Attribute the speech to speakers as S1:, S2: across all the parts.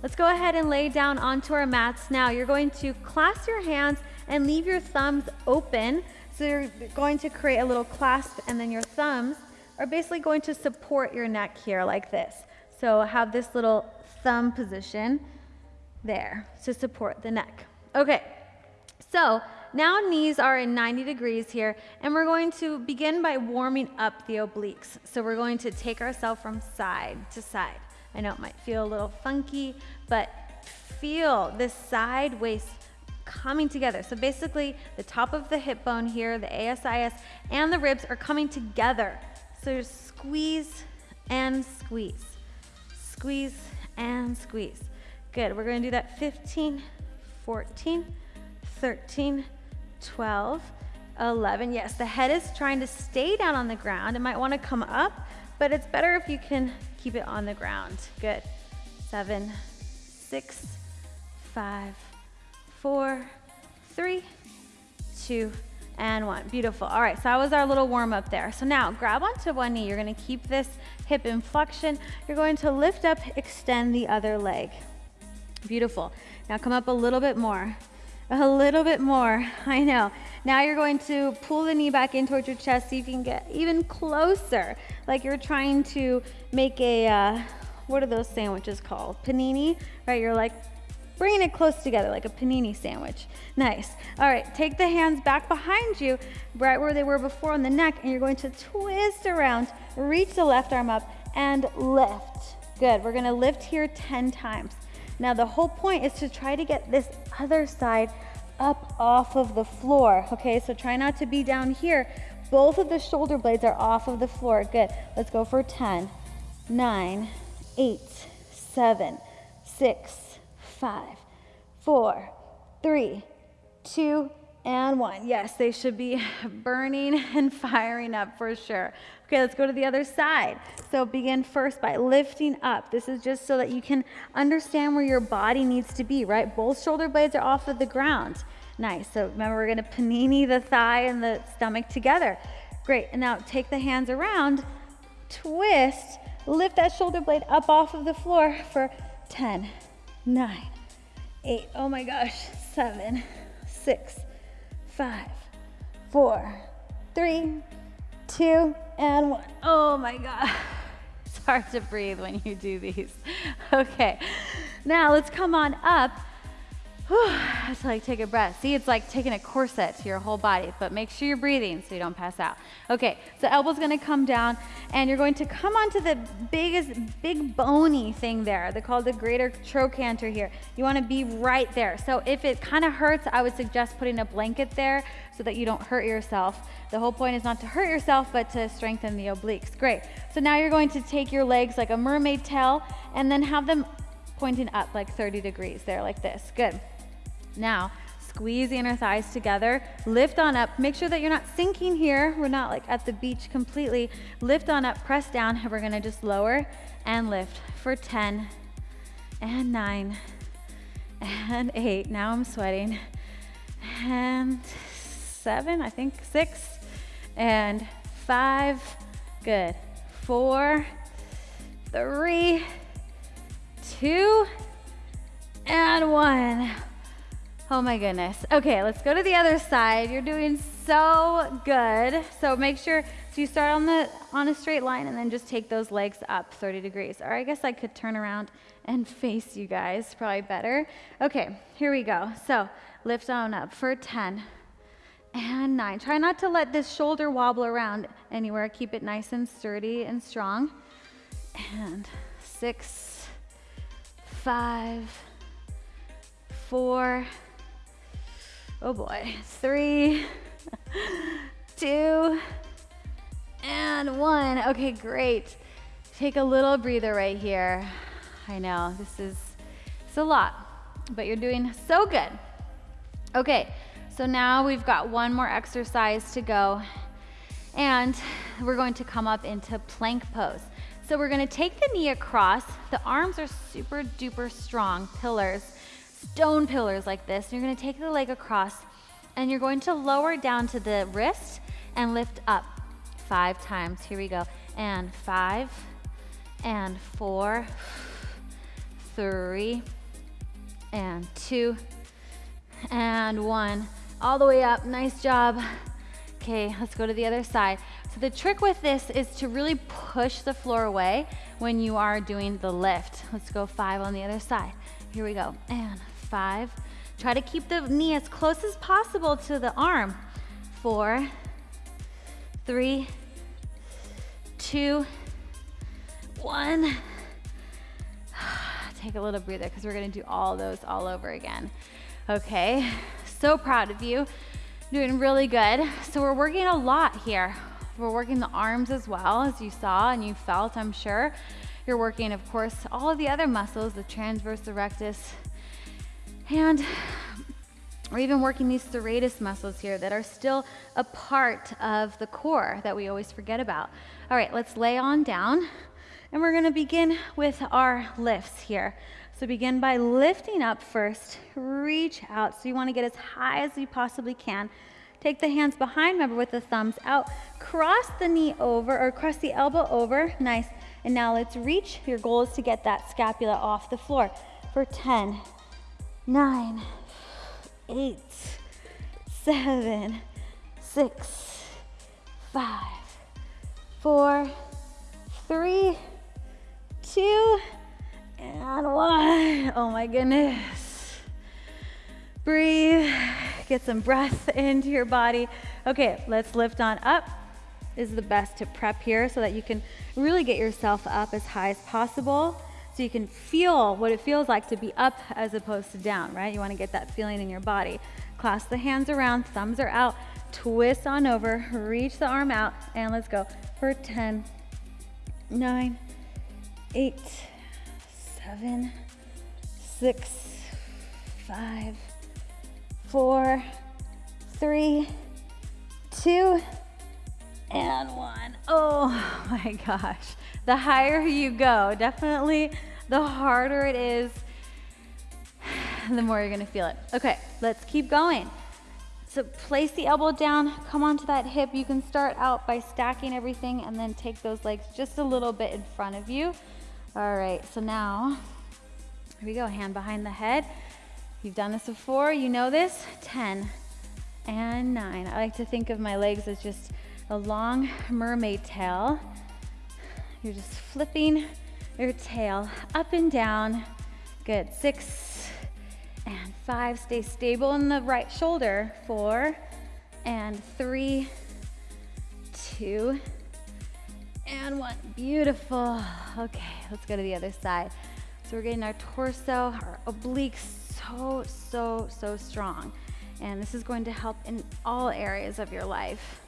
S1: Let's go ahead and lay down onto our mats. Now you're going to clasp your hands and leave your thumbs open. So you're going to create a little clasp and then your thumbs are basically going to support your neck here like this. So have this little thumb position there to support the neck. Okay, so now knees are in 90 degrees here, and we're going to begin by warming up the obliques. So we're going to take ourselves from side to side. I know it might feel a little funky, but feel this side waist coming together. So basically the top of the hip bone here, the ASIS, and the ribs are coming together. So squeeze and squeeze, squeeze and squeeze. Good, we're gonna do that 15, 14, 13, 12, 11. Yes, the head is trying to stay down on the ground. It might wanna come up, but it's better if you can keep it on the ground. Good. Seven, six, five, four, three, two, and one. Beautiful. All right, so that was our little warm up there. So now grab onto one knee. You're gonna keep this hip in flexion. You're going to lift up, extend the other leg. Beautiful. Now come up a little bit more. A little bit more, I know. Now you're going to pull the knee back in towards your chest so you can get even closer. Like you're trying to make a, uh, what are those sandwiches called? Panini, right? You're like bringing it close together like a panini sandwich. Nice. All right, take the hands back behind you, right where they were before on the neck, and you're going to twist around, reach the left arm up, and lift. Good, we're gonna lift here 10 times. Now the whole point is to try to get this other side up off of the floor, okay? So try not to be down here. Both of the shoulder blades are off of the floor. Good, let's go for 10, nine, eight, seven, six, five, four, three, two, and one. Yes, they should be burning and firing up for sure. Okay, let's go to the other side. So begin first by lifting up. This is just so that you can understand where your body needs to be, right? Both shoulder blades are off of the ground. Nice. So remember, we're gonna panini the thigh and the stomach together. Great. And now take the hands around, twist, lift that shoulder blade up off of the floor for 10, 9, 8, oh my gosh, 7, 6, five, four, three, two, and one. Oh my God. It's hard to breathe when you do these. Okay, now let's come on up it's like take a breath. See, it's like taking a corset to your whole body, but make sure you're breathing so you don't pass out. Okay, so elbow's gonna come down and you're going to come onto the biggest, big bony thing there. They call the greater trochanter here. You wanna be right there. So if it kind of hurts, I would suggest putting a blanket there so that you don't hurt yourself. The whole point is not to hurt yourself, but to strengthen the obliques. Great. So now you're going to take your legs like a mermaid tail and then have them pointing up like 30 degrees there like this. Good. Now, squeeze the inner thighs together, lift on up. Make sure that you're not sinking here. We're not like at the beach completely. Lift on up, press down, and we're gonna just lower and lift for 10 and nine and eight. Now I'm sweating. And seven, I think six and five. Good. Four, three, two, and one. Oh my goodness. Okay, let's go to the other side. You're doing so good. So make sure, so you start on the on a straight line and then just take those legs up 30 degrees. Or I guess I could turn around and face you guys, probably better. Okay, here we go. So lift on up for 10 and nine. Try not to let this shoulder wobble around anywhere. Keep it nice and sturdy and strong. And six, five, four, Oh boy. Three, two, and one. Okay, great. Take a little breather right here. I know this is it's a lot, but you're doing so good. Okay, so now we've got one more exercise to go, and we're going to come up into plank pose. So we're gonna take the knee across. The arms are super duper strong pillars stone pillars like this. You're gonna take the leg across and you're going to lower down to the wrist and lift up five times. Here we go. And five, and four, three, and two, and one. All the way up, nice job. Okay, let's go to the other side. So the trick with this is to really push the floor away when you are doing the lift. Let's go five on the other side. Here we go, and five. Try to keep the knee as close as possible to the arm. Four, three, two, one. Take a little breather because we're gonna do all those all over again. Okay, so proud of you. Doing really good. So we're working a lot here. We're working the arms as well, as you saw and you felt, I'm sure. You're working, of course, all of the other muscles, the transverse, rectus, and we're even working these serratus muscles here that are still a part of the core that we always forget about. All right, let's lay on down. And we're gonna begin with our lifts here. So begin by lifting up first, reach out. So you wanna get as high as you possibly can. Take the hands behind, remember with the thumbs out. Cross the knee over, or cross the elbow over, nice. And now let's reach. Your goal is to get that scapula off the floor for 10, nine, eight, seven, six, five, four, three, two, and one. Oh my goodness. Breathe, get some breath into your body. Okay, let's lift on up. Is the best to prep here so that you can really get yourself up as high as possible so you can feel what it feels like to be up as opposed to down, right? You want to get that feeling in your body. Clasp the hands around, thumbs are out, twist on over, reach the arm out, and let's go for 10, 9, 8, 7, 6, 5, 4, 3, 2, and 1. Oh my gosh the higher you go, definitely the harder it is, the more you're gonna feel it. Okay, let's keep going. So place the elbow down, come onto that hip. You can start out by stacking everything and then take those legs just a little bit in front of you. All right, so now, here we go, hand behind the head. You've done this before, you know this. 10 and nine. I like to think of my legs as just a long mermaid tail. You're just flipping your tail up and down. Good, six and five. Stay stable in the right shoulder. Four and three, two, and one. Beautiful. Okay, let's go to the other side. So we're getting our torso, our obliques so, so, so strong. And this is going to help in all areas of your life.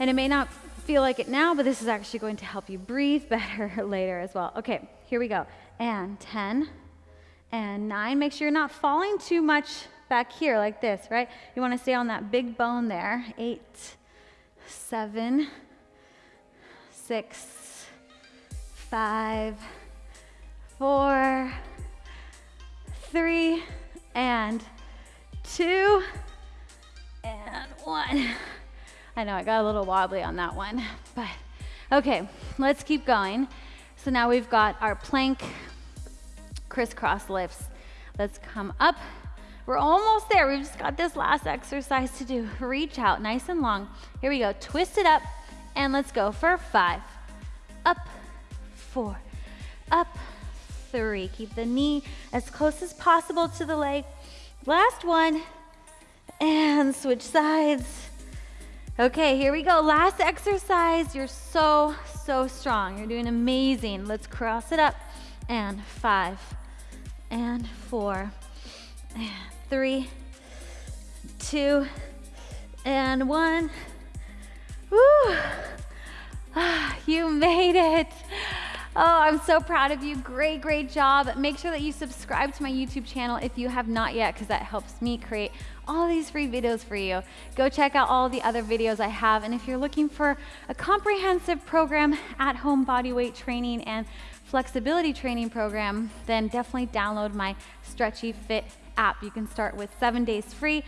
S1: And it may not feel like it now, but this is actually going to help you breathe better later as well. Okay, here we go. And 10 and 9. Make sure you're not falling too much back here like this, right? You want to stay on that big bone there. 8, 7, 6, 5, 4, 3, and 2, and 1. I know I got a little wobbly on that one, but okay, let's keep going. So now we've got our plank crisscross lifts. Let's come up. We're almost there. We've just got this last exercise to do. Reach out nice and long. Here we go. Twist it up and let's go for five. Up, four, up, three. Keep the knee as close as possible to the leg. Last one and switch sides. Okay, here we go. Last exercise. You're so, so strong. You're doing amazing. Let's cross it up. And five, and four, and three, two, and one. Woo! You made it. Oh, I'm so proud of you. Great, great job. Make sure that you subscribe to my YouTube channel if you have not yet, because that helps me create all these free videos for you. Go check out all the other videos I have. And if you're looking for a comprehensive program, at home body weight training and flexibility training program, then definitely download my Stretchy Fit app. You can start with seven days free.